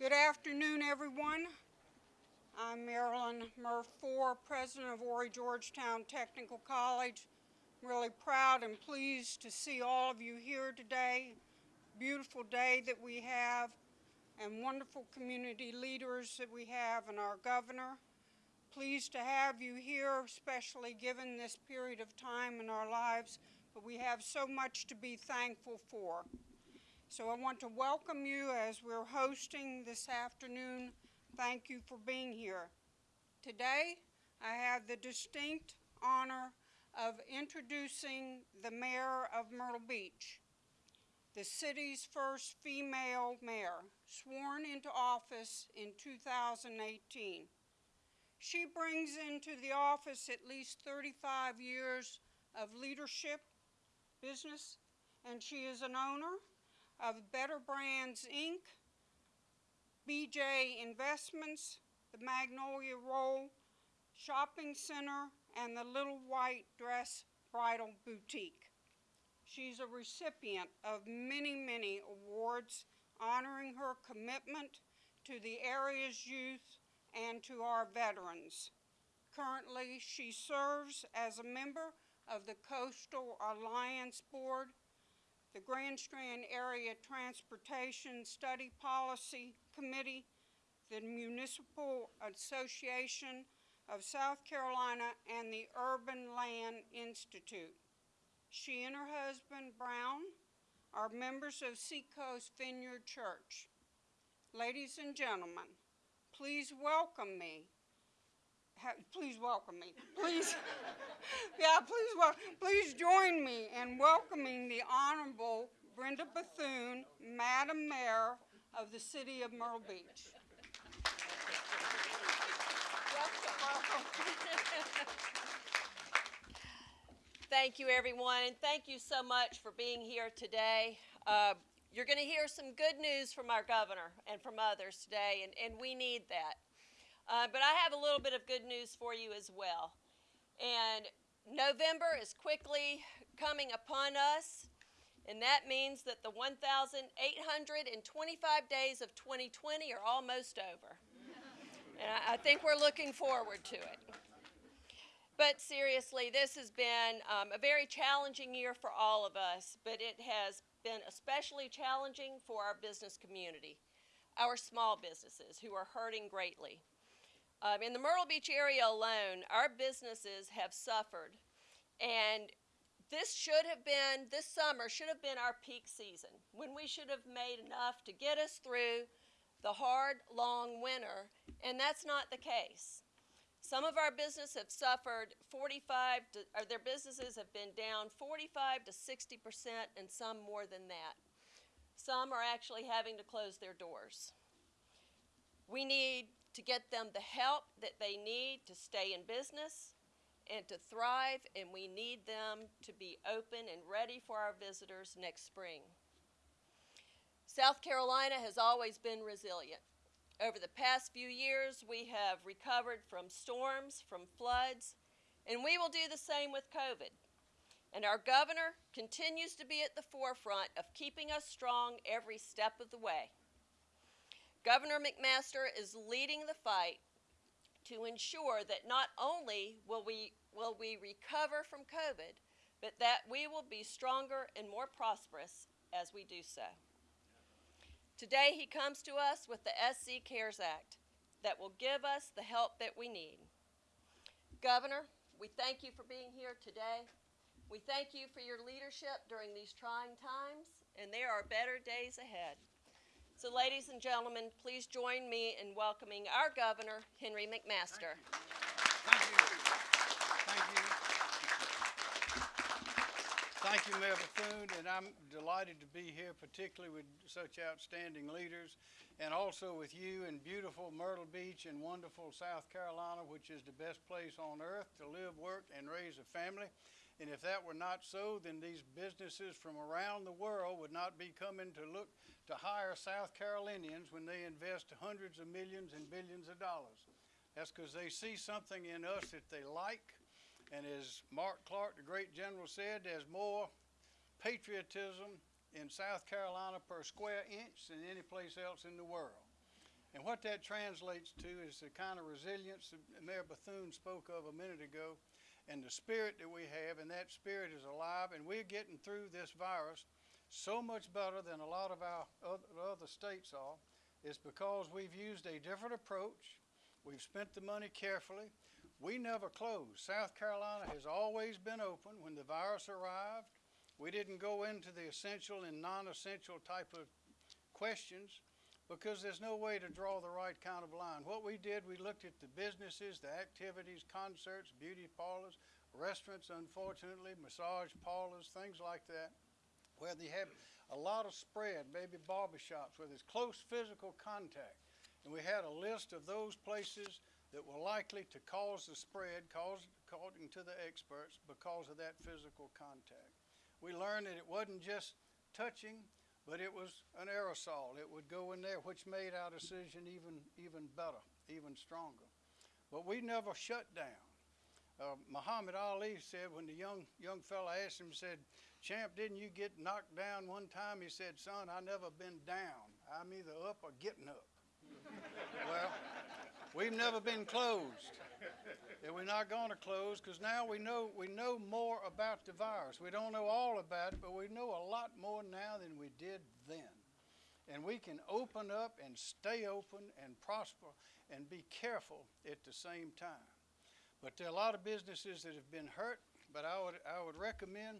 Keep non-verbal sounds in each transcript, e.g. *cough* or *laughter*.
Good afternoon, everyone. I'm Marilyn Murphy, President of Horry Georgetown Technical College. I'm really proud and pleased to see all of you here today. Beautiful day that we have and wonderful community leaders that we have and our governor. Pleased to have you here, especially given this period of time in our lives, but we have so much to be thankful for. So I want to welcome you as we're hosting this afternoon. Thank you for being here. Today, I have the distinct honor of introducing the mayor of Myrtle Beach, the city's first female mayor, sworn into office in 2018. She brings into the office at least 35 years of leadership, business, and she is an owner of Better Brands Inc., BJ Investments, the Magnolia Roll Shopping Center, and the Little White Dress Bridal Boutique. She's a recipient of many, many awards honoring her commitment to the area's youth and to our veterans. Currently, she serves as a member of the Coastal Alliance Board the Grand Strand Area Transportation Study Policy Committee, the Municipal Association of South Carolina, and the Urban Land Institute. She and her husband, Brown, are members of Seacoast Vineyard Church. Ladies and gentlemen, please welcome me please welcome me. Please, *laughs* yeah, please, well, please join me in welcoming the Honorable Brenda Bethune, Madam Mayor of the City of Myrtle Beach. thank you, everyone, and thank you so much for being here today. Uh, you're going to hear some good news from our governor and from others today, and, and we need that. Uh, but I have a little bit of good news for you as well. And November is quickly coming upon us, and that means that the 1,825 days of 2020 are almost over. and I, I, think we're looking forward to it. But seriously, this has been um, a very challenging year for all of us, but it has been especially challenging for our business community, our small businesses who are hurting greatly. Um, in the Myrtle Beach area alone, our businesses have suffered. And this should have been, this summer should have been our peak season when we should have made enough to get us through the hard, long winter. And that's not the case. Some of our businesses have suffered 45 to, or their businesses have been down 45 to 60 percent, and some more than that. Some are actually having to close their doors. We need to get them the help that they need to stay in business and to thrive, and we need them to be open and ready for our visitors next spring. South Carolina has always been resilient. Over the past few years, we have recovered from storms, from floods, and we will do the same with COVID. And our governor continues to be at the forefront of keeping us strong every step of the way. Governor McMaster is leading the fight to ensure that not only will we, will we recover from COVID, but that we will be stronger and more prosperous as we do so. Today he comes to us with the SC CARES Act that will give us the help that we need. Governor, we thank you for being here today. We thank you for your leadership during these trying times, and there are better days ahead. So ladies and gentlemen, please join me in welcoming our governor, Henry McMaster. Thank you. Thank you. Thank you, Mayor Bethune, and I'm delighted to be here, particularly with such outstanding leaders, and also with you in beautiful Myrtle Beach and wonderful South Carolina, which is the best place on earth to live, work, and raise a family. And if that were not so, then these businesses from around the world would not be coming to look to hire South Carolinians when they invest hundreds of millions and billions of dollars. That's because they see something in us that they like. And as Mark Clark, the great general, said, there's more patriotism in South Carolina per square inch than any place else in the world. And what that translates to is the kind of resilience that Mayor Bethune spoke of a minute ago, and the spirit that we have, and that spirit is alive, and we're getting through this virus so much better than a lot of our other states are, is because we've used a different approach. We've spent the money carefully. We never closed. South Carolina has always been open when the virus arrived. We didn't go into the essential and non-essential type of questions because there's no way to draw the right kind of line. What we did, we looked at the businesses, the activities, concerts, beauty parlors, restaurants, unfortunately, massage parlors, things like that, where they have a lot of spread, maybe barbershops where there's close physical contact. And we had a list of those places that were likely to cause the spread, cause, according to the experts, because of that physical contact. We learned that it wasn't just touching, but it was an aerosol. It would go in there, which made our decision even, even better, even stronger. But we never shut down. Uh, Muhammad Ali said when the young, young fella asked him, said, Champ, didn't you get knocked down one time? He said, Son, I never been down. I'm either up or getting up. *laughs* well, we've never been closed. *laughs* And we're not going to close because now we know we know more about the virus. We don't know all about it, but we know a lot more now than we did then. And we can open up and stay open and prosper and be careful at the same time. But there are a lot of businesses that have been hurt, but I would, I would recommend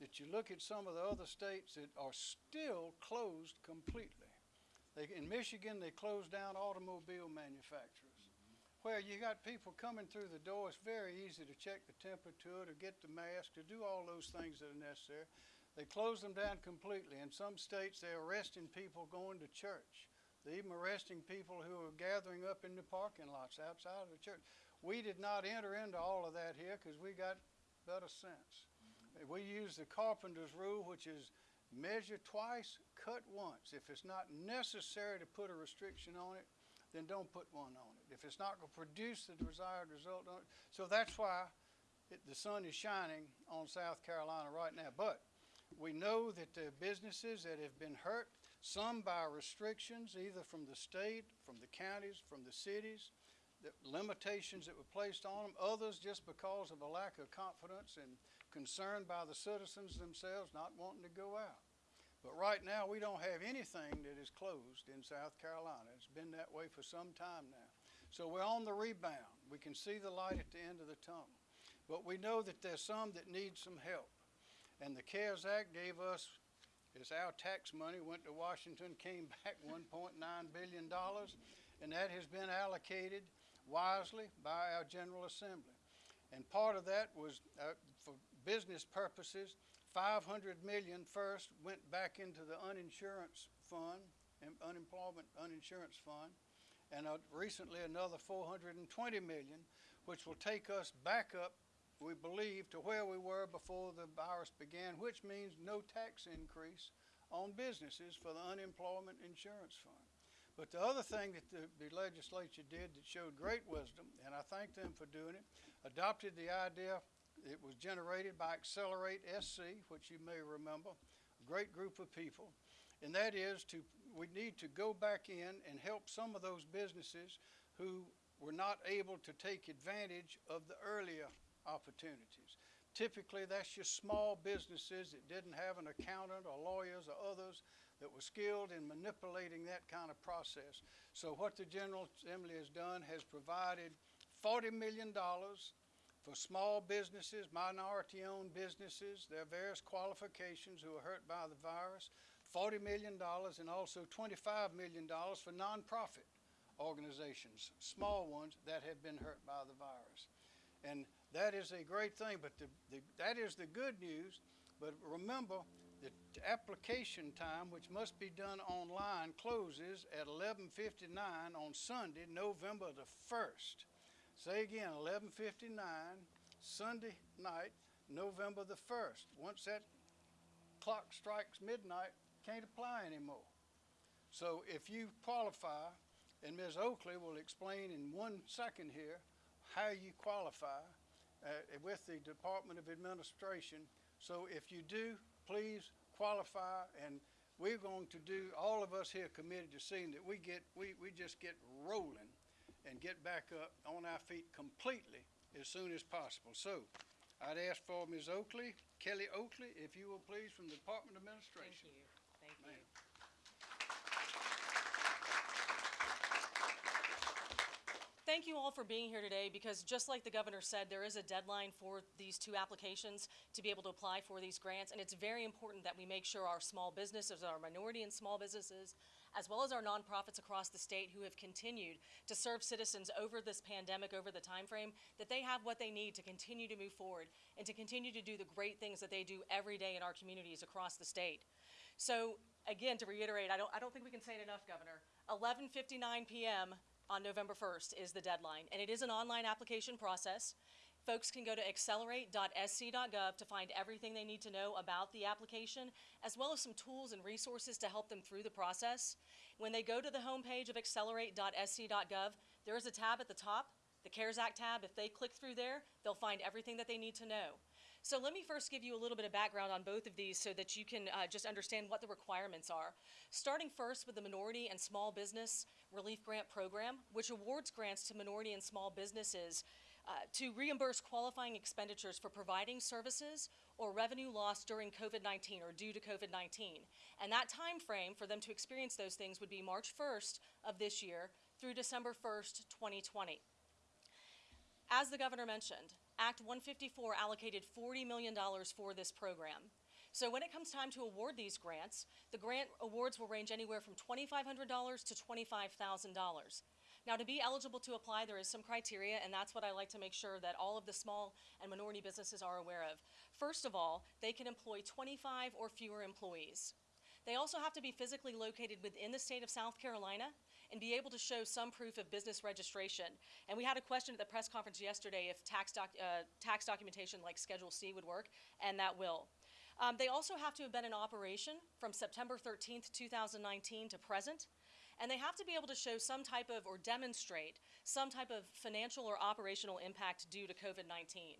that you look at some of the other states that are still closed completely. They, in Michigan, they closed down automobile manufacturers. Where you got people coming through the door, it's very easy to check the temperature, to get the mask, to do all those things that are necessary. They close them down completely. In some states, they're arresting people going to church. They're even arresting people who are gathering up in the parking lots outside of the church. We did not enter into all of that here because we got better sense. Mm-hmm. We use the carpenter's rule, which is measure twice, cut once. If it's not necessary to put a restriction on it, then don't put one on it. If it's not going to produce the desired result on it, so that's why it, the sun is shining on South Carolina right now. But we know that are businesses that have been hurt, some by restrictions, either from the state, from the counties, from the cities, the limitations that were placed on them, others just because of a lack of confidence and concern by the citizens themselves not wanting to go out. But right now, we don't have anything that is closed in South Carolina. It's been that way for some time now. So we're on the rebound. We can see the light at the end of the tunnel. But we know that there's some that need some help. And the CARES Act gave us, it's our tax money, went to Washington, came *laughs* back $1.9 billion, and that has been allocated wisely by our General Assembly. And part of that was uh, for business purposes. 500 million first went back into the uninsurance fund, and unemployment uninsurance fund, and uh, recently another 420 million, which will take us back up, we believe, to where we were before the virus began, which means no tax increase on businesses for the unemployment insurance fund. But the other thing that the, the legislature did that showed great wisdom, and I thank them for doing it, adopted the idea it was generated by Accelerate SC, which you may remember, a great group of people. And that is to, we need to go back in and help some of those businesses who were not able to take advantage of the earlier opportunities. Typically, that's just small businesses that didn't have an accountant or lawyers or others that were skilled in manipulating that kind of process. So what the General Assembly has done has provided $40 million for small businesses, minority-owned businesses, their various qualifications who are hurt by the virus, $40 million and also $25 million for nonprofit organizations, small ones that have been hurt by the virus. And that is a great thing, but the, the, that is the good news. But remember, the application time, which must be done online, closes at 11:59 on Sunday, November the 1st. Say again, 11:59 Sunday night, November the 1st. Once that clock strikes midnight, can't apply anymore. So if you qualify, and Ms. Oakley will explain in one second here how you qualify uh, with the Department of Administration. So if you do, please qualify and we're going to do, all of us here committed to seeing that we get, we, we just get rolling and get back up on our feet completely as soon as possible. So, I'd ask for Ms. Oakley, Kelly Oakley, if you will please, from the Department of Thank Administration. you, thank you. Thank you all for being here today because just like the governor said, there is a deadline for these two applications to be able to apply for these grants. And it's very important that we make sure our small businesses, our minority and small businesses, as well as our nonprofits across the state who have continued to serve citizens over this pandemic, over the time frame, that they have what they need to continue to move forward and to continue to do the great things that they do every day in our communities across the state. So again, to reiterate, I don't, I don't think we can say it enough, Governor. 11:59 p.m. on November 1st is the deadline, and it is an online application process. Folks can go to accelerate.sc.gov to find everything they need to know about the application, as well as some tools and resources to help them through the process. When they go to the homepage of accelerate.sc.gov, there is a tab at the top, the CARES Act tab. If they click through there, they'll find everything that they need to know. So let me first give you a little bit of background on both of these so that you can uh, just understand what the requirements are. Starting first with the Minority and Small Business Relief Grant Program, which awards grants to minority and small businesses uh, to reimburse qualifying expenditures for providing services or revenue lost during COVID-19 or due to COVID-19. And that time frame for them to experience those things would be March 1st of this year through December 1st, 2020. As the governor mentioned, Act 154 allocated $40 million for this program. So when it comes time to award these grants, the grant awards will range anywhere from $2,500 to $25,000. Now, to be eligible to apply, there is some criteria, and that's what I like to make sure that all of the small and minority businesses are aware of. First of all, they can employ 25 or fewer employees. They also have to be physically located within the state of South Carolina and be able to show some proof of business registration. And we had a question at the press conference yesterday if tax, doc, uh, tax documentation like Schedule C would work, and that will. Um, they also have to have been in operation from September 13th, 2019 to present, and they have to be able to show some type of, or demonstrate, some type of financial or operational impact due to COVID-19.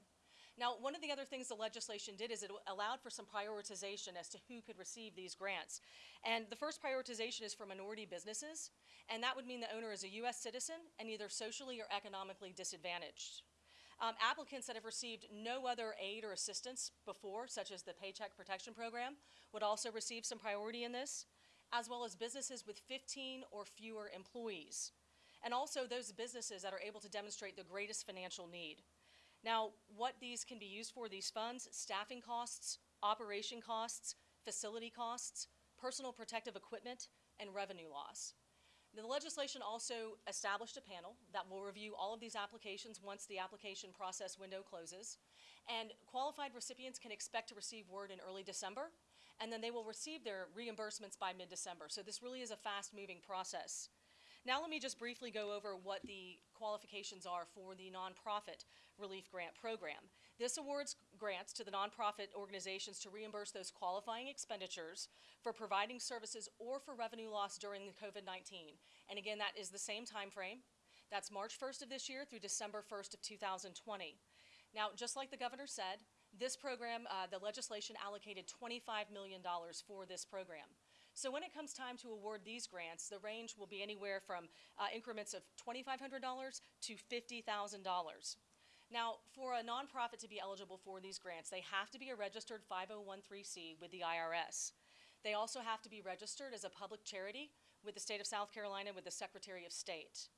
Now, one of the other things the legislation did is it allowed for some prioritization as to who could receive these grants. And the first prioritization is for minority businesses, and that would mean the owner is a U.S. citizen and either socially or economically disadvantaged. Um, applicants that have received no other aid or assistance before, such as the Paycheck Protection Program, would also receive some priority in this, as well as businesses with 15 or fewer employees, and also those businesses that are able to demonstrate the greatest financial need. Now, what these can be used for, these funds, staffing costs, operation costs, facility costs, personal protective equipment, and revenue loss. The legislation also established a panel that will review all of these applications once the application process window closes. And qualified recipients can expect to receive word in early December, and then they will receive their reimbursements by mid-December. So this really is a fast-moving process. Now let me just briefly go over what the qualifications are for the nonprofit relief grant program. This awards grants to the nonprofit organizations to reimburse those qualifying expenditures for providing services or for revenue loss during the COVID-19. And again, that is the same time frame. That's March 1st of this year through December 1st of 2020. Now, just like the governor said, this program, uh, the legislation allocated $25 million for this program. So when it comes time to award these grants, the range will be anywhere from uh, increments of $2,500 to $50,000. Now, for a nonprofit to be eligible for these grants, they have to be a registered 5013C with the IRS. They also have to be registered as a public charity with the state of South Carolina with the Secretary of State.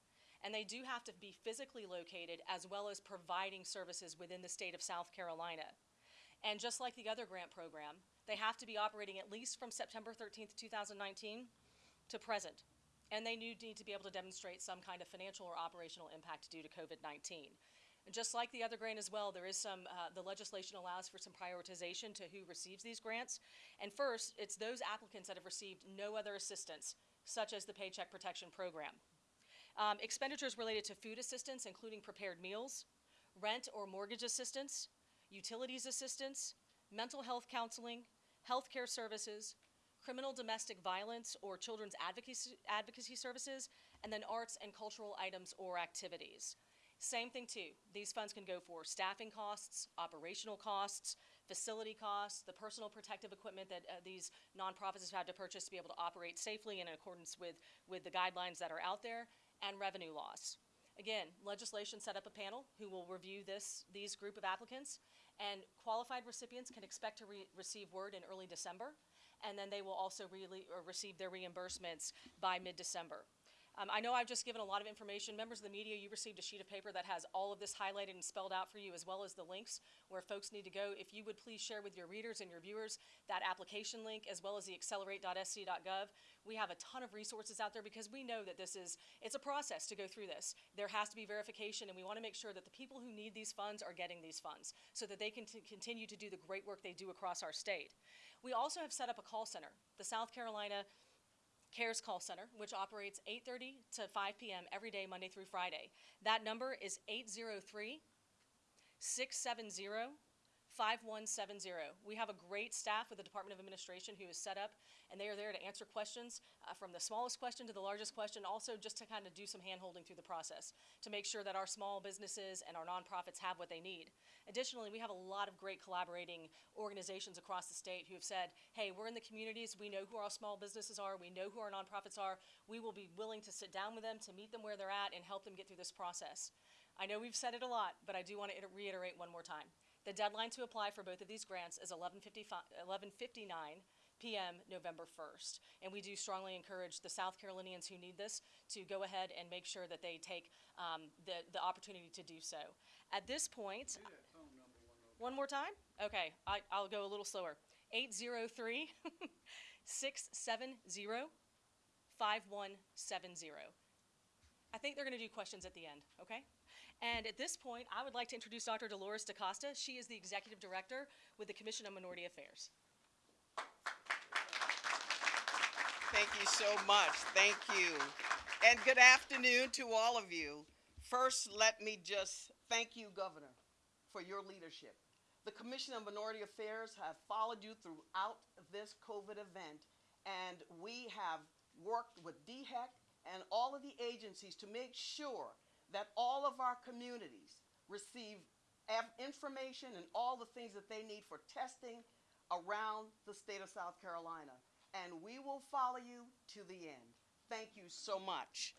And they do have to be physically located as well as providing services within the state of South Carolina. And just like the other grant program, they have to be operating at least from September 13th, 2019 to present. And they need to be able to demonstrate some kind of financial or operational impact due to COVID-19. And just like the other grant as well, there is some, uh, the legislation allows for some prioritization to who receives these grants. And first, it's those applicants that have received no other assistance, such as the Paycheck Protection Program. Um, expenditures related to food assistance, including prepared meals, rent or mortgage assistance, utilities assistance, mental health counseling, healthcare services, criminal domestic violence or children's advocacy, advocacy services, and then arts and cultural items or activities. Same thing too. These funds can go for staffing costs, operational costs, facility costs, the personal protective equipment that uh, these nonprofits have had to purchase to be able to operate safely and in accordance with, with the guidelines that are out there, and revenue loss. Again, legislation set up a panel who will review this, these group of applicants, and qualified recipients can expect to re- receive word in early December, and then they will also receive their reimbursements by mid-December. Um, I know I've just given a lot of information. Members of the media, you received a sheet of paper that has all of this highlighted and spelled out for you, as well as the links where folks need to go. If you would please share with your readers and your viewers that application link, as well as the accelerate.sc.gov. We have a ton of resources out there because we know that this is, it's a process to go through this. There has to be verification, and we want to make sure that the people who need these funds are getting these funds so that they can continue to do the great work they do across our state. We also have set up a call center, the South Carolina CARES call center, which operates 8:30 to 5 p.m. every day, Monday through Friday. That number is 803 670 5170. We have a great staff with the Department of Administration who is set up, and they are there to answer questions uh, from the smallest question to the largest question, also just to kind of do some hand-holding through the process to make sure that our small businesses and our nonprofits have what they need. Additionally, we have a lot of great collaborating organizations across the state who have said, hey, we're in the communities, we know who our small businesses are, we know who our nonprofits are, we will be willing to sit down with them, to meet them where they're at, and help them get through this process. I know we've said it a lot, but I do want to reiterate one more time. The deadline to apply for both of these grants is 11:59 p.m. November 1st. And we do strongly encourage the South Carolinians who need this to go ahead and make sure that they take um, the, the opportunity to do so. At this point, one more time? Okay, I, I'll go a little slower. 803 *laughs* 670 5170. I think they're going to do questions at the end, okay? And at this point, I would like to introduce Dr. Dolores DaCosta. She is the Executive Director with the Commission on Minority Affairs. Thank you so much. Thank you. And good afternoon to all of you. First, let me just thank you, Governor, for your leadership. The Commission on Minority Affairs have followed you throughout this COVID event, and we have worked with DHEC and all of the agencies to make sure that all our communities receive information and all the things that they need for testing around the state of South Carolina. And we will follow you to the end. Thank you so much.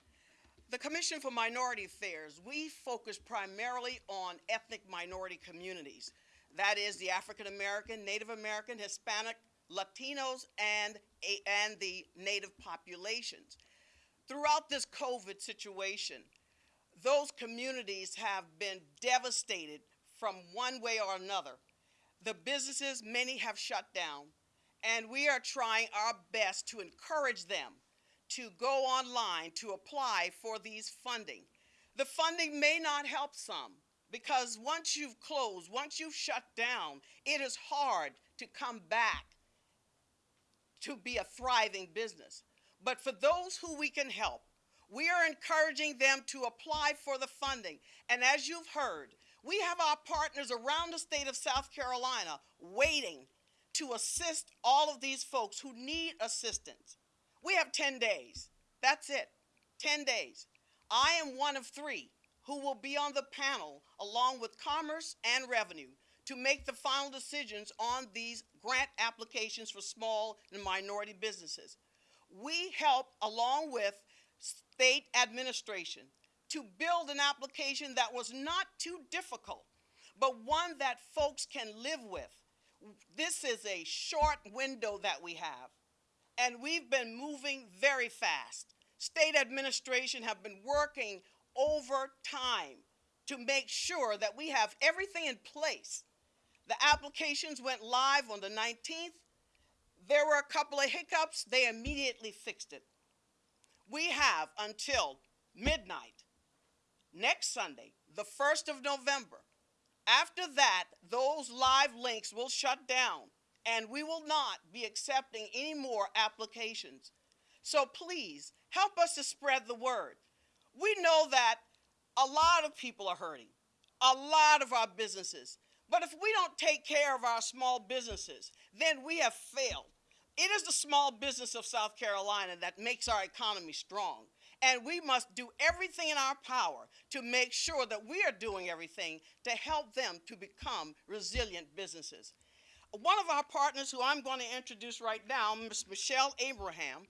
The Commission for Minority Affairs, we focus primarily on ethnic minority communities. That is the African American, Native American, Hispanic, Latinos, and, and the Native populations. Throughout this COVID situation, those communities have been devastated from one way or another. The businesses, many have shut down, and we are trying our best to encourage them to go online to apply for these funding. The funding may not help some because once you've closed, once you've shut down, it is hard to come back to be a thriving business. But for those who we can help, we are encouraging them to apply for the funding. And as you've heard, we have our partners around the state of South Carolina waiting to assist all of these folks who need assistance. We have 10 days. That's it. 10 days. I am one of three who will be on the panel along with Commerce and Revenue to make the final decisions on these grant applications for small and minority businesses. We help along with state administration to build an application that was not too difficult, but one that folks can live with. This is a short window that we have, and we've been moving very fast. State administration have been working over time to make sure that we have everything in place. The applications went live on the 19th. There were a couple of hiccups, they immediately fixed it. We have until midnight next Sunday, the 1st of November. After that, those live links will shut down and we will not be accepting any more applications. So please help us to spread the word. We know that a lot of people are hurting, a lot of our businesses. But if we don't take care of our small businesses, then we have failed. It is the small business of South Carolina that makes our economy strong. And we must do everything in our power to make sure that we are doing everything to help them to become resilient businesses. one of our partners, who I'm going to introduce right now, Ms. Michelle Abraham,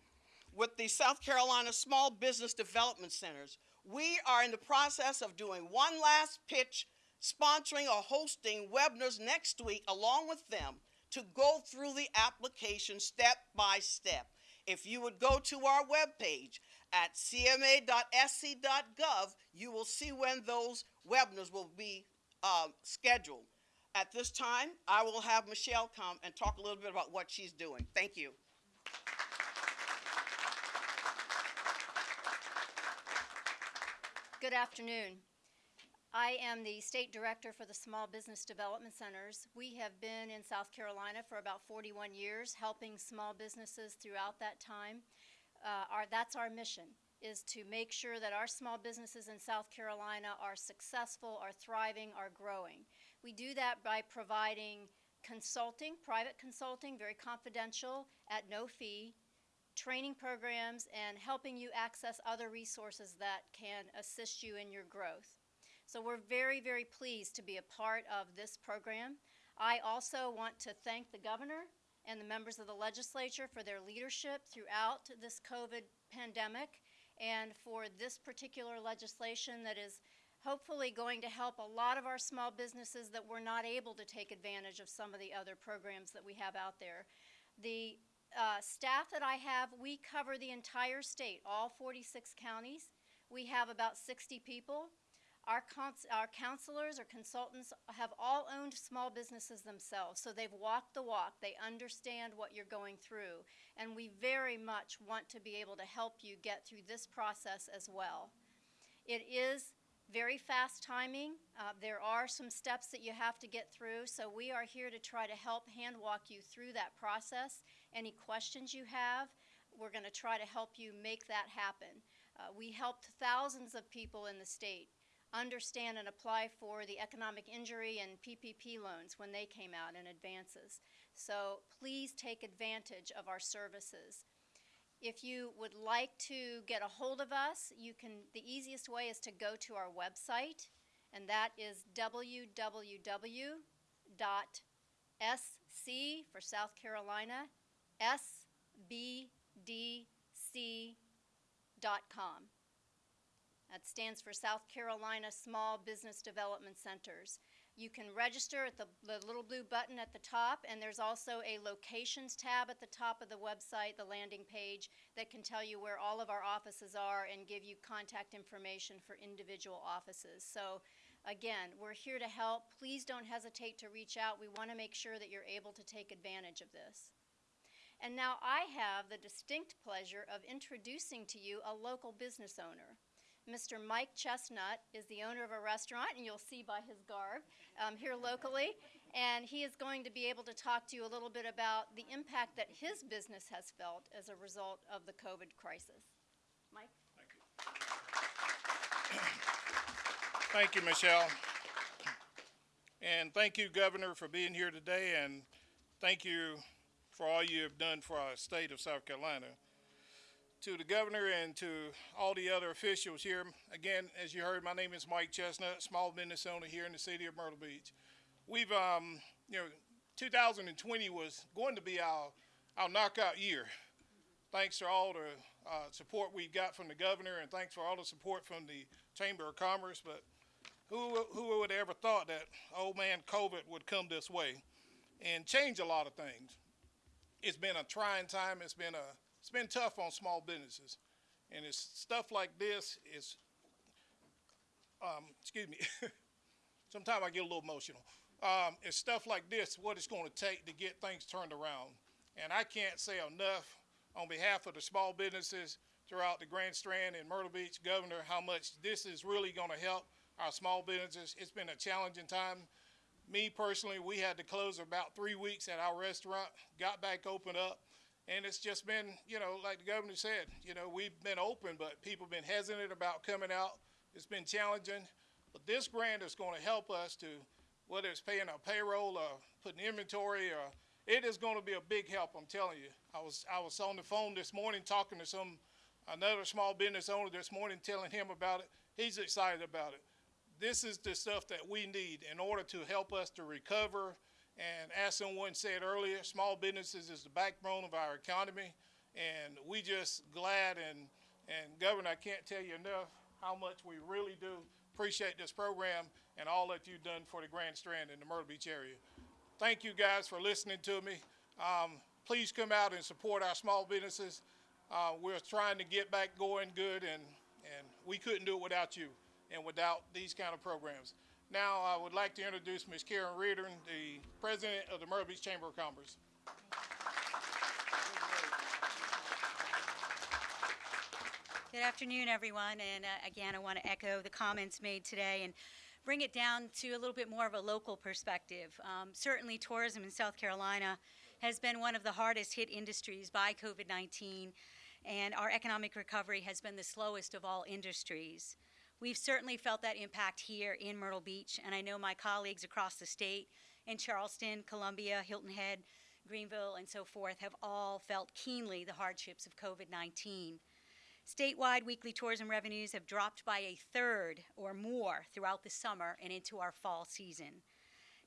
with the South Carolina Small Business Development Centers. We are in the process of doing one last pitch, sponsoring or hosting webinars next week along with them to go through the application step by step. If you would go to our webpage at cma.sc.gov, you will see when those webinars will be um, scheduled. At this time, I will have Michelle come and talk a little bit about what she's doing. Thank you. Good afternoon. I am the State Director for the Small Business Development Centers. We have been in South Carolina for about 41 years, helping small businesses throughout that time. Uh, our, that's our mission, is to make sure that our small businesses in South Carolina are successful, are thriving, are growing. We do that by providing consulting, private consulting, very confidential, at no fee, training programs, and helping you access other resources that can assist you in your growth. So we're very, very pleased to be a part of this program. I also want to thank the governor and the members of the legislature for their leadership throughout this COVID pandemic and for this particular legislation that is hopefully going to help a lot of our small businesses that were not able to take advantage of some of the other programs that we have out there. The uh, staff that I have, we cover the entire state, all 46 counties. We have about 60 people. Our, our counselors or consultants have all owned small businesses themselves, so they've walked the walk. They understand what you're going through, and we very much want to be able to help you get through this process as well. It is very fast timing. Uh, there are some steps that you have to get through, so we are here to try to help hand walk you through that process. Any questions you have, we're going to try to help you make that happen. Uh, we helped thousands of people in the state understand and apply for the economic injury and PPP loans when they came out in advances. So please take advantage of our services. If you would like to get a hold of us, you can, the easiest way is to go to our website, and that is www.sc for South Carolina, sbdc.com. That stands for South Carolina Small Business Development Centers. You can register at the, the little blue button at the top, and there's also a locations tab at the top of the website, the landing page, that can tell you where all of our offices are and give you contact information for individual offices. So, again, we're here to help. Please don't hesitate to reach out. We want to make sure that you're able to take advantage of this. And now I have the distinct pleasure of introducing to you a local business owner. Mr. Mike Chestnut is the owner of a restaurant, and you'll see by his garb um, here locally. And he is going to be able to talk to you a little bit about the impact that his business has felt as a result of the COVID crisis. Mike? Thank you, Michelle. And thank you, Governor, for being here today, and thank you for all you have done for our state of South Carolina. To the governor and to all the other officials here, again, as you heard, my name is Mike Chestnut, small business owner here in the city of Myrtle Beach. We've, um, you know, 2020 was going to be our, our knockout year. Thanks to all the uh, support we got from the governor, and thanks for all the support from the Chamber of Commerce. But who, who would have ever thought that old man COVID would come this way and change a lot of things? It's been a trying time. It's been a it's been tough on small businesses, and it's stuff like this is. Um, excuse me. *laughs* Sometimes I get a little emotional. Um, it's stuff like this what it's going to take to get things turned around, and I can't say enough on behalf of the small businesses throughout the Grand Strand and Myrtle Beach, Governor, how much this is really going to help our small businesses. It's been a challenging time. Me personally, we had to close about three weeks at our restaurant, got back open up, and it's just been, you know, like the governor said, you know, we've been open, but people have been hesitant about coming out. It's been challenging. But this grant is going to help us to, whether it's paying our payroll or putting inventory or it is going to be a big help, I'm telling you. I was I was on the phone this morning talking to some another small business owner this morning telling him about it. He's excited about it. This is the stuff that we need in order to help us to recover And as someone said earlier, small businesses is the backbone of our economy. And we just glad and, and Governor, I can't tell you enough how much we really do appreciate this program and all that you've done for the Grand Strand and the Myrtle Beach area. Thank you guys for listening to me. Um, please come out and support our small businesses. Uh, we're trying to get back going good and, and we couldn't do it without you and without these kind of programs. Now, I would like to introduce Ms. Karen Riordan, the President of the Myrtle Beach Chamber of Commerce. Good afternoon, everyone. And uh, again, I want to echo the comments made today and bring it down to a little bit more of a local perspective. Um, certainly, tourism in South Carolina has been one of the hardest hit industries by COVID 19, and our economic recovery has been the slowest of all industries. We've certainly felt that impact here in Myrtle Beach, and I know my colleagues across the state in Charleston, Columbia, Hilton Head, Greenville, and so forth have all felt keenly the hardships of COVID 19. Statewide weekly tourism revenues have dropped by a third or more throughout the summer and into our fall season.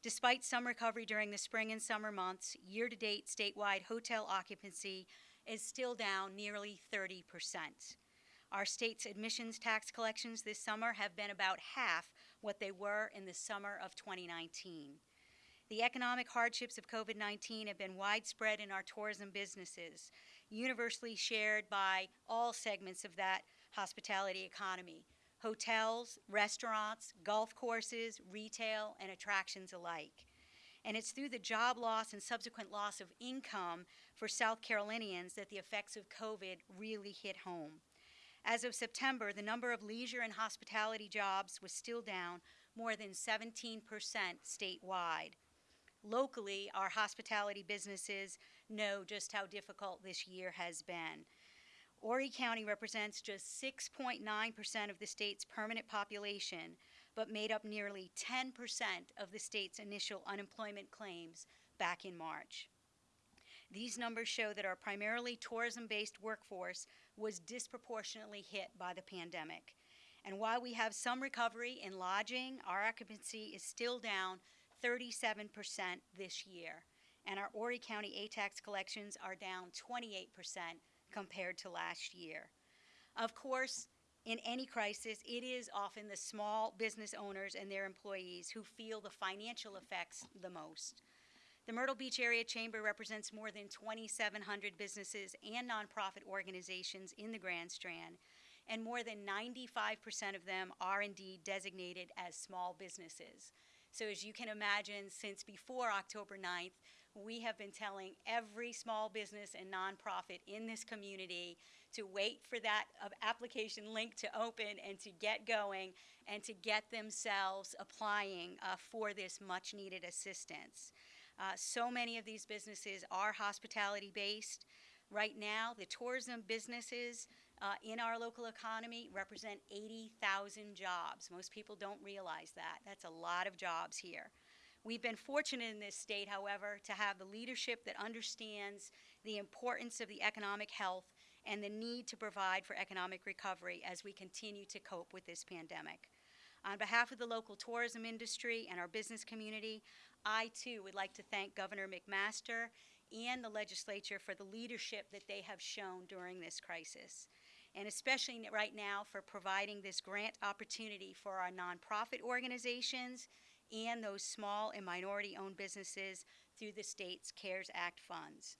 Despite some recovery during the spring and summer months, year to date statewide hotel occupancy is still down nearly 30 percent. Our state's admissions tax collections this summer have been about half what they were in the summer of 2019. The economic hardships of COVID 19 have been widespread in our tourism businesses, universally shared by all segments of that hospitality economy hotels, restaurants, golf courses, retail, and attractions alike. And it's through the job loss and subsequent loss of income for South Carolinians that the effects of COVID really hit home. As of September, the number of leisure and hospitality jobs was still down more than 17% statewide. Locally, our hospitality businesses know just how difficult this year has been. Horry County represents just 6.9% of the state's permanent population, but made up nearly 10% of the state's initial unemployment claims back in March. These numbers show that our primarily tourism based workforce was disproportionately hit by the pandemic. And while we have some recovery in lodging, our occupancy is still down 37% this year. And our Horry County A-tax collections are down 28% compared to last year. Of course, in any crisis, it is often the small business owners and their employees who feel the financial effects the most. The Myrtle Beach Area Chamber represents more than 2,700 businesses and nonprofit organizations in the Grand Strand, and more than 95% of them are indeed designated as small businesses. So, as you can imagine, since before October 9th, we have been telling every small business and nonprofit in this community to wait for that uh, application link to open and to get going and to get themselves applying uh, for this much needed assistance. Uh, so many of these businesses are hospitality based. Right now, the tourism businesses uh, in our local economy represent 80,000 jobs. Most people don't realize that. That's a lot of jobs here. We've been fortunate in this state, however, to have the leadership that understands the importance of the economic health and the need to provide for economic recovery as we continue to cope with this pandemic. On behalf of the local tourism industry and our business community, I too would like to thank Governor McMaster and the legislature for the leadership that they have shown during this crisis. And especially right now for providing this grant opportunity for our nonprofit organizations and those small and minority owned businesses through the state's CARES Act funds.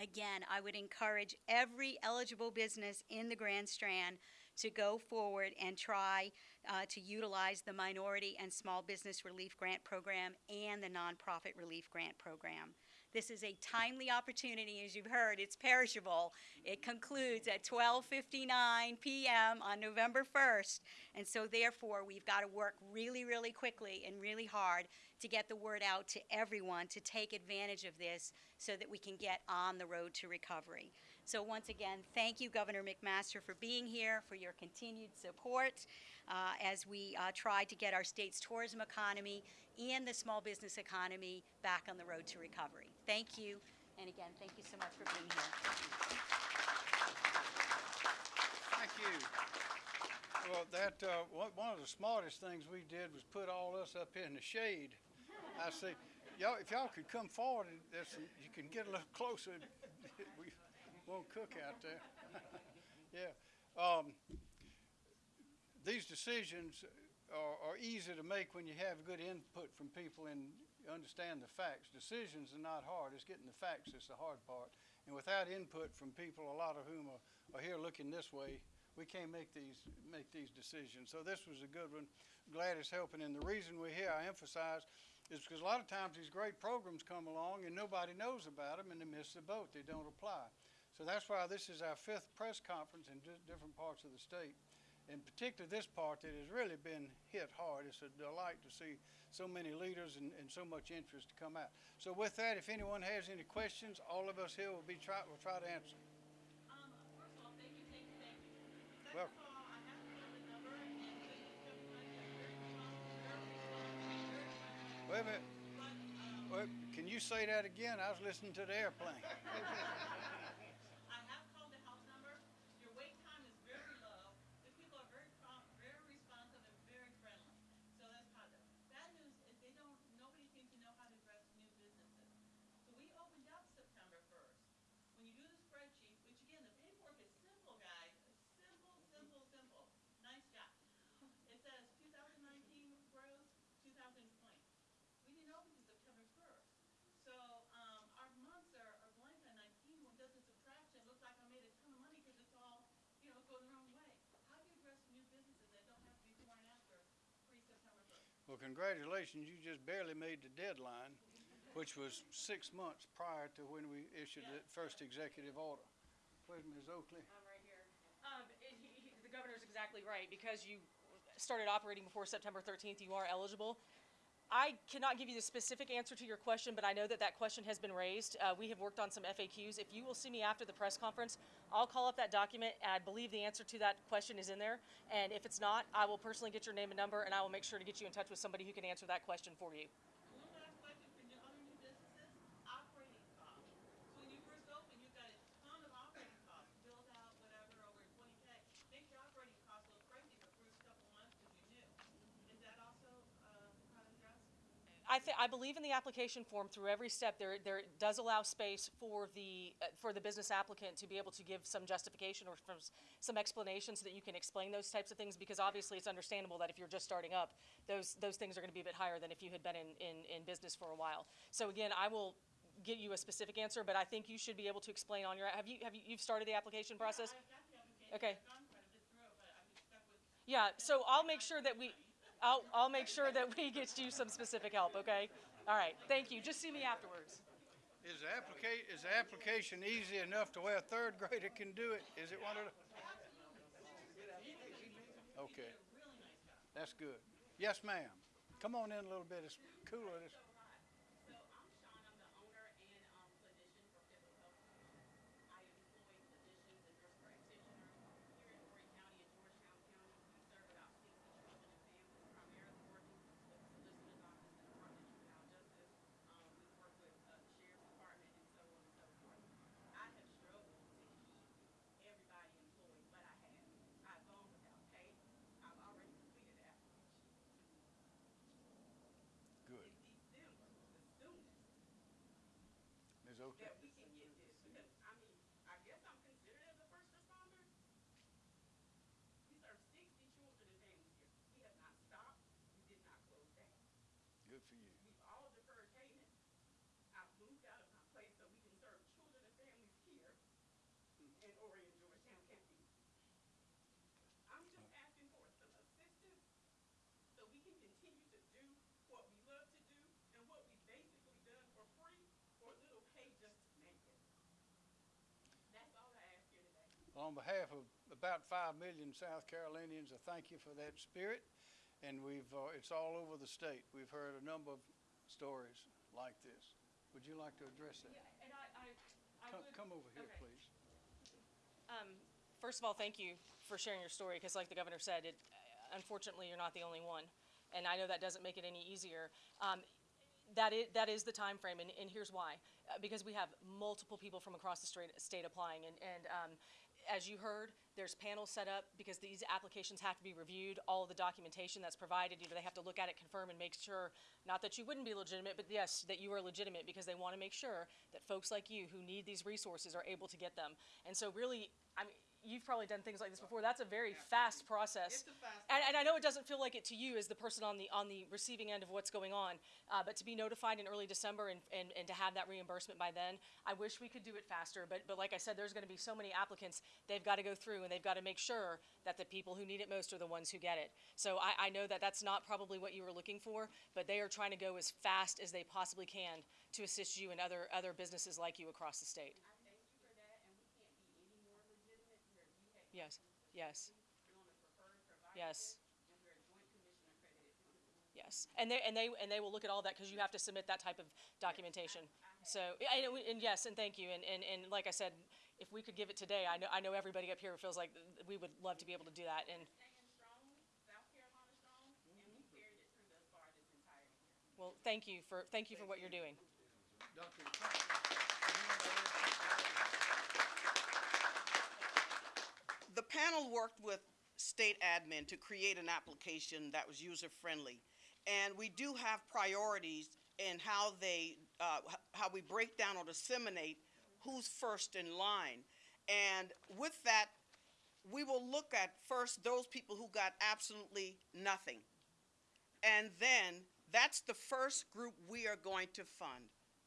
Again, I would encourage every eligible business in the Grand Strand to go forward and try uh, to utilize the Minority and Small Business Relief Grant Program and the Nonprofit Relief Grant Program. This is a timely opportunity, as you've heard, it's perishable. It concludes at 12:59 p.m. on November 1st, and so therefore we've got to work really, really quickly and really hard to get the word out to everyone to take advantage of this so that we can get on the road to recovery. So once again, thank you, Governor McMaster, for being here, for your continued support uh, as we uh, try to get our state's tourism economy and the small business economy back on the road to recovery. Thank you, and again, thank you so much for being here. Thank you. Well, that, uh, one of the smartest things we did was put all us up in the shade. I see, y'all, if y'all could come forward, and you can get a little closer. Won't cook out there. *laughs* Yeah. Um, these decisions are, are easy to make when you have good input from people and understand the facts. Decisions are not hard. It's getting the facts that's the hard part. And without input from people, a lot of whom are, are here looking this way, we can't make these, make these decisions. So this was a good one. Glad it's helping. And the reason we're here, I emphasize, is because a lot of times these great programs come along and nobody knows about them and they miss the boat. They don't apply. So that's why this is our fifth press conference in di- different parts of the state. In particular, this part that has really been hit hard. It's a delight to see so many leaders and, and so much interest to come out. So with that, if anyone has any questions, all of us here will be try, will try to answer. Um, first of all, thank you, thank you, thank you. Well- Second of all, I have to the number and please accept my very responsible, very responsible, Wait a minute. um, Wait, can you say that again? I was listening to the airplane. *laughs* I have called the house number. Your wait time is very low. The people are very prompt, very responsive, and very friendly. So that's positive. Bad news is they don't, nobody seems to know how to address new businesses. So we opened up September first. When you do the spreadsheet, which again, the paperwork is simple, guys. It's simple, simple, simple. Nice job. It says two thousand nineteen gross, two thousand twenty. We didn't open to September first. So, um, our months are, are blank on nineteen, when does the subtraction, looks like I made a ton of money because it's all, you know, going the wrong way. How do you address new businesses that don't have to be before and after pre-September first? Well, congratulations, you just barely made the deadline, which was six months prior to when we issued the first executive order. Where's Ms. Oakley? I'm right here. Um, *laughs* it, he, he, the governor's exactly right, because you started operating before September thirteenth, you are eligible. I cannot give you the specific answer to your question, but I know that that question has been raised. Uh, we have worked on some FAQs. If you will see me after the press conference, I'll call up that document. I believe the answer to that question is in there. And if it's not, I will personally get your name and number, and I will make sure to get you in touch with somebody who can answer that question for you. One last question for new, other new businesses, operating costs. So when you first open, you've got a ton of operating costs, build out, whatever, over twenty K. Makes your operating costs look crazy the first couple months because you're new. Is that also, uh, how to address? I thi- I believe in the application form through every step, there, there does allow space for the, uh, for the business applicant to be able to give some justification or some explanation so that you can explain those types of things, because obviously it's understandable that if you're just starting up, those, those things are gonna be a bit higher than if you had been in, in, in business for a while. So again, I will get you a specific answer, but I think you should be able to explain on your, have you, have you, you've started the application process? Got the application, Okay. I've gone quite a bit through it, but I've been stuck with Yeah, so I'll make sure that we, I'll, I'll make sure that we get you some specific help, okay? All right, thank you, just see me afterwards. Is the applica- is the application easy enough to where a third grader can do it? Is it one of the? Okay. That's good. Yes, ma'am. Come on in a little bit. It's cooler. It's- So I'm Sean, I'm the owner and, um, clinician for Pivotal Health Solutions. I employ physicians and nurse practitioners here in Horry County and Georgetown County. We serve about sixty children and families, primarily working with the Solicitor's Office and Department of Juvenile Justice. Um, we work with, uh, the Sheriff's Department and so on and so forth. I have struggled to keep everybody employed, but I have. I've gone without pay. I've already completed the application. Good. December, the soonest. Oakley? that we can get this, because, I mean, I guess I'm considered as a first responder. We serve sixty children and families here. We have not stopped, we did not close down. Good for you. We've all deferred payment. I've moved out of my place so we can serve children and families here in Horry and, Georgetown County. I'm just asking for some assistance so we can continue to do what we love to do and what we've basically done for free or little pay just to make it. That's all I ask today. On behalf of about five million South Carolinians, I thank you for that spirit. And we've, uh, it's all over the state. We've heard a number of stories like this. Would you like to address that? And I, I, I Come, would- come over here, okay. please. Um, first of all, thank you for sharing your story, because like the governor said, it, unfortunately, you're not the only one. And I know that doesn't make it any easier. Um, that is, that is the timeframe, and, and here's why. Uh, because we have multiple people from across the state, state applying, and, and, um, as you heard, there's panels set up because these applications have to be reviewed, all the documentation that's provided, you know, they have to look at it, confirm and make sure, not that you wouldn't be legitimate, but yes, that you are legitimate because they want to make sure that folks like you who need these resources are able to get them. And so really, I mean, you've probably done things like this before. That's a very fast process. It's a fast And, and I know it doesn't feel like it to you as the person on the, on the receiving end of what's going on, uh, but to be notified in early December and, and, and to have that reimbursement by then, I wish we could do it faster, but, but like I said, there's gonna be so many applicants, they've gotta go through and they've gotta make sure that the people who need it most are the ones who get it. So I, I know that that's not probably what you were looking for, but they are trying to go as fast as they possibly can to assist you and other, other businesses like you across the state. I thank you for that, and we can't be any more legitimate. We're, you have. Yes, yes, yes. Yes, and they, and they, and they will look at all that, because you have to submit that type of documentation. So, and, and yes, and thank you, and, and, and like I said, if we could give it today, I know, I know everybody up here feels like we would love to be able to do that, and, well, thank you for, thank you for what you're doing. Dr. Thompson, The panel worked with state admin to create an application that was user-friendly. And we do have priorities in how they, uh, how we break down or disseminate who's first in line. And with that, we will look at first those people who got absolutely nothing. And then, that's the first group we are going to fund.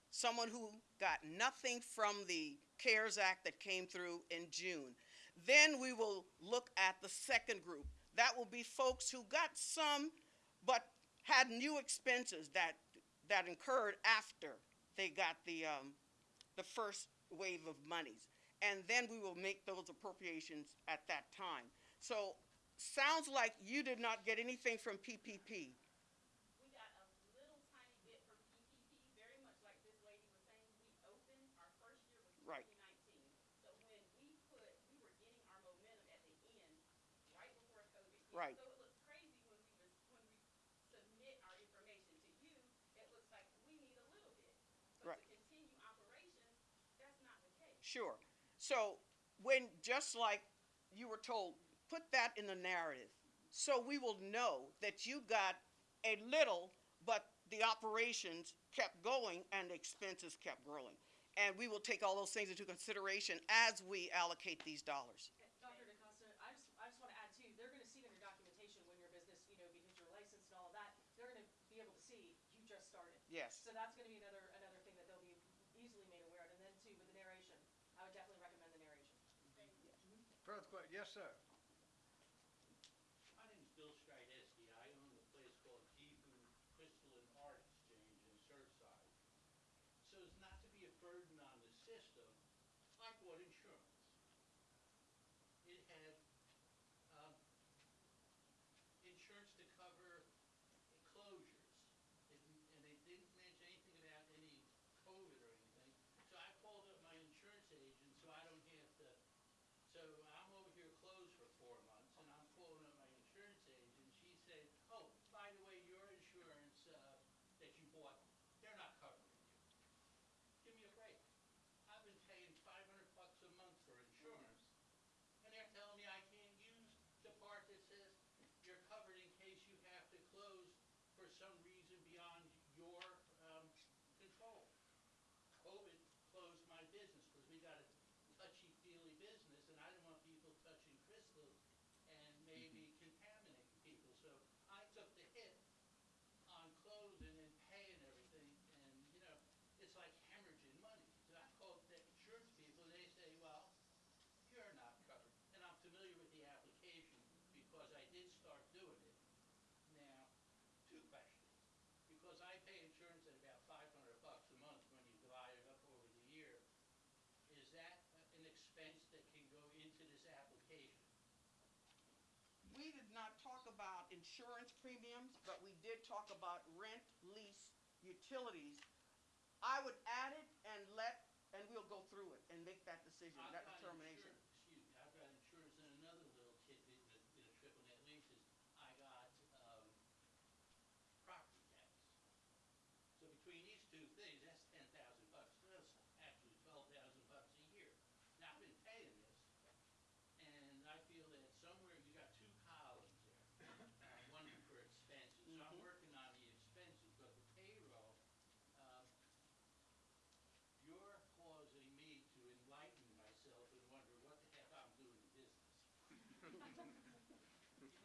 Someone who got nothing from the CARES Act that came through in June. Then we will look at the second group. That will be folks who got some, but had new expenses that, that incurred after they got the, um, the first wave of monies. And then we will make those appropriations at that time. So, sounds like you did not get anything from PPP. We got a little tiny bit from PPP, very much like this lady was saying, we opened, our first year was Right. twenty nineteen. So when we put, we were getting our momentum at the end, right before COVID hit. Right. So it looks crazy when we was, when we submit our information to you, it looks like we need a little bit. But Right. to continue operations, that's not the case. Sure. So when, just like you were told, put that in the narrative. So we will know that you got a little, but the operations kept going and the expenses kept growing. And we will take all those things into consideration as we allocate these dollars. Dr. DaCosta, I just, I just want to add too, they're going to see in your documentation when your business, you know, because you're licensed and all of that, they're going to be able to see you just started. Yes. So that's going to be another, another thing that they'll be easily made aware of, and then too, with the narration, I would definitely recommend the narration. Further question, yes, sir. My name's Bill Strydesky. I own a place called Gifu Crystal and Art Exchange in Surfside. So as not to be a burden on the system, I bought insurance. It had, um, insurance to cover closures. It, and they didn't mention anything about any COVID or anything. So I called up my insurance agent so I don't have to so I'm over here closed for four months, and I'm calling up my insurance agent. She said, "Oh, by the way, your insurance uh, that you bought, they're not covering you. Give me a break. I've been paying 500 bucks a month for insurance, and they're telling me I can't use the part that says you're covered in case you have to close for some reason beyond your um, control." COVID closed my business because we got a touchy-feely business, and I didn't want people touching crystals and maybe contaminating people. So I took the hit on closing and paying everything, and, you know, it's like hemorrhaging money. So I called the insurance people, and they say, well, you're not covered. And I'm familiar with the application because I did start doing it. Now, two questions. Because I pay insurance at about five hundred bucks a month when you divide it up over the year, is that an expense that can go into this application? We did not talk about insurance premiums, but we did talk about rent, lease, utilities. I would add it and let, and we'll go through it and make that decision, I've that got determination. insur- Excuse me, I've got insurance in another little tidbit in the triple net leases. I got, um, property tax. So between these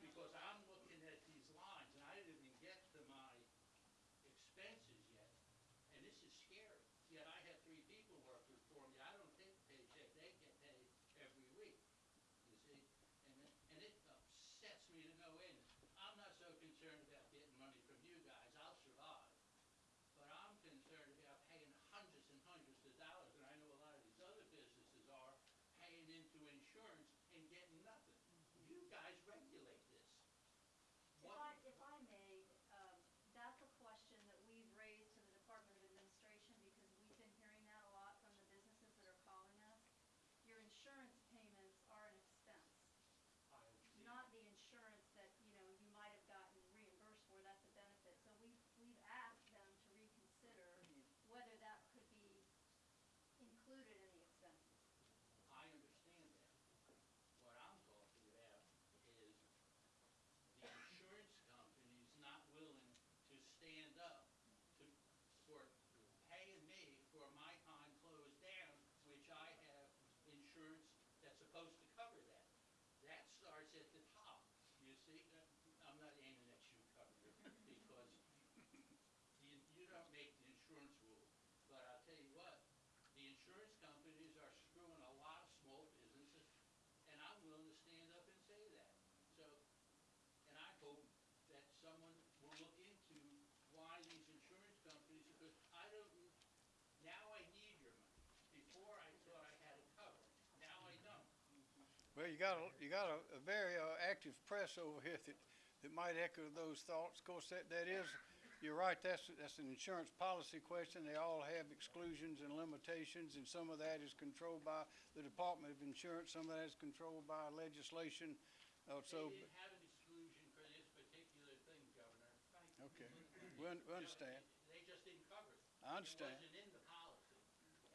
because I got a, you got a, a very uh, active press over here that, that might echo those thoughts. Of course, that, that is, you're right, that's, that's an insurance policy question. They all have exclusions and limitations, and some of that is controlled by the Department of Insurance, some of that is controlled by legislation. Uh, so, They didn't have an exclusion for this particular thing, Governor. okay, we, un- we understand. They just didn't cover it. I understand. It wasn't in the policy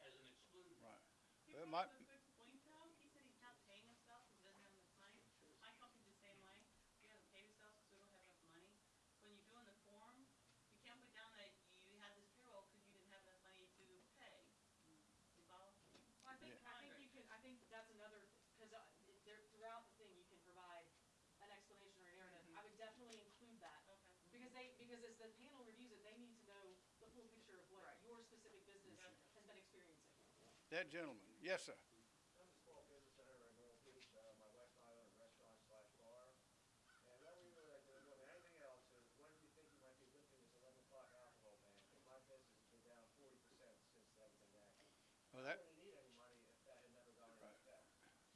as an exclusion. Right. Well, brought my, up a good point though, he said he's not paying himself because he doesn't have enough money. My company's the same way, he doesn't pay himself because we don't have enough money. When you're doing the form, you can't put down that you had this payroll because you didn't have enough money to pay. You follow? I think, I think you can, I think that's another, because there, throughout the thing, you can provide an explanation or a narrative. I would definitely include that. Okay. Because they, because as the panel reviews it, they need to know the full picture of what Right. your specific business has been experiencing. that gentleman, yes, sir. I'm a small business owner in Myrtle Beach. Uh, my wife and I own a restaurant slash bar. And what we really like doing more than anything else is when do you think you might be lifting this eleven o'clock alcohol ban? I think my business has been down forty percent since that was enacted. Well, that, wouldn't need any money if that had never gone into Right. effect.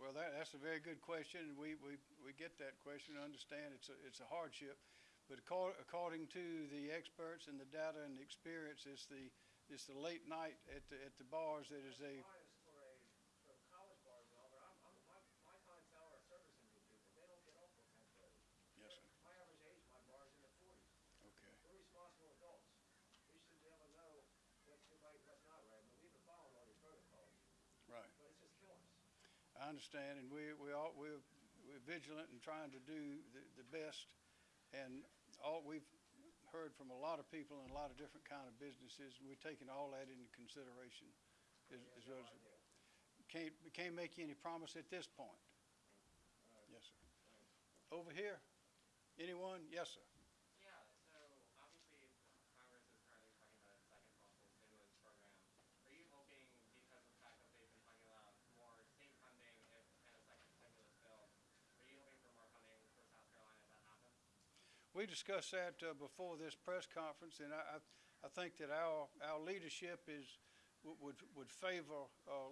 Well, that, that's a very good question, we, we, we get that question, and understand it's a, it's a hardship. But according, according to the experts and the data and the experience, it's the, it's the late night at the, at the bars that is a, for college bars and all, but I'm, I'm, my, my clientele are service industry people. They don't get off till ten thirty. yes, sir, My average age, my bar's in the forties. okay. We're responsible adults. We should be able to know what's good, right, what's not right. I mean, we've been following all your protocols, Right. but it's just killing us. I understand, and we, we all, we're, we're vigilant and trying to do the, the best. And all, we've heard from a lot of people in a lot of different kind of businesses, and we're taking all that into consideration as, as well as. Can't, we can't make you any promise at this point. Yes, sir. Over here, anyone? Yes, sir. Yeah, so obviously Congress is currently talking about a second possible stimulus program. Are you hoping, because of the fact that they've been talking about more state funding if, and a second stimulus bill, are you hoping for more funding for South Carolina if that happens? We discussed that uh, before this press conference, and I, I I think that our, our leadership is, would- would, favor uh,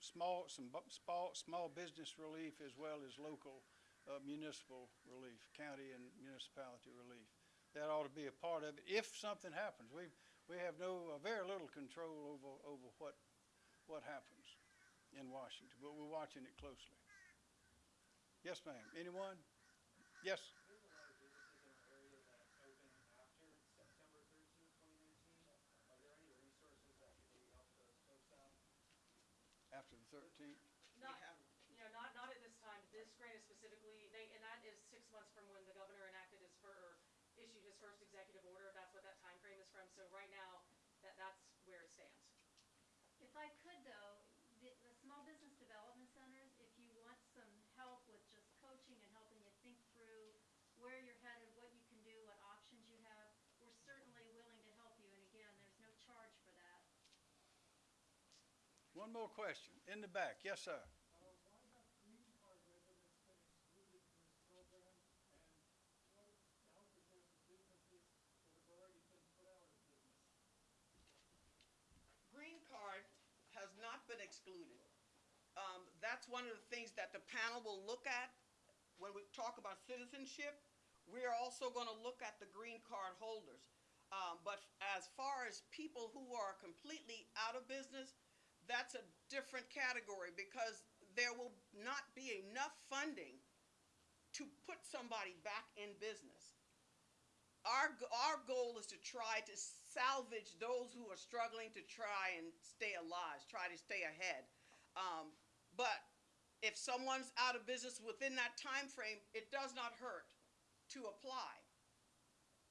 small, some small, small business relief as well as local uh, municipal relief, county and municipality relief. That ought to be a part of it, if something happens. We, we have no, uh, very little control over, over what, what happens in Washington, but we're watching it closely. Yes, ma'am. Anyone? Yes? months from when the governor enacted his, fir- or issued his first executive order, that's what that time frame is from, so right now, that, that's where it stands. If I could though, the, the small business development centers, if you want some help with just coaching and helping you think through where you're headed, what you can do, what options you have, we're certainly willing to help you. And again, there's no charge for that. One more question, in the back, yes, sir. Excluded. Um, that's one of the things that the panel will look at when we talk about citizenship. We're also gonna look at the green card holders. Um, but as far as people who are completely out of business, that's a different category because there will not be enough funding to put somebody back in business. Our, our goal is to try to salvage those who are struggling to try and stay alive, try to stay ahead. Um, but if someone's out of business within that time frame, it does not hurt to apply.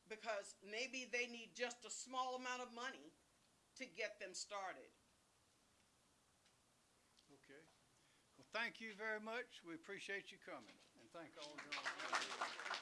Because maybe they need just a small amount of money to get them started. Okay. Well, thank you very much. We appreciate you coming, and thank all of you.